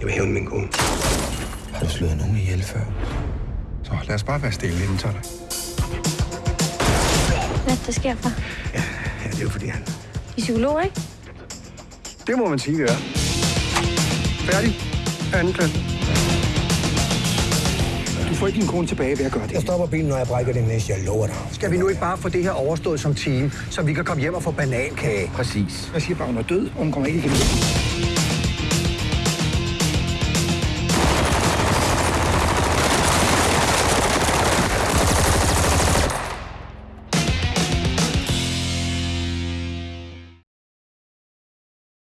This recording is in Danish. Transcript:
Jeg vil hæve min kone. Har du slået nogen ihjel før? Så lad os bare være stille inden så Hvad der sker for? Ja, det er jo fordi han... I psykolog, ikke? Det må man sige, det er. Færdig. Anden klasse. Du får ikke din kone tilbage ved at gøre det. Jeg stopper bilen, når jeg brækker din næste, jeg lover dig. Skal vi nu ikke bare få det her overstået som team, så vi kan komme hjem og få banankage? Præcis. Jeg siger bare, hun er død, og hun kommer ikke igen.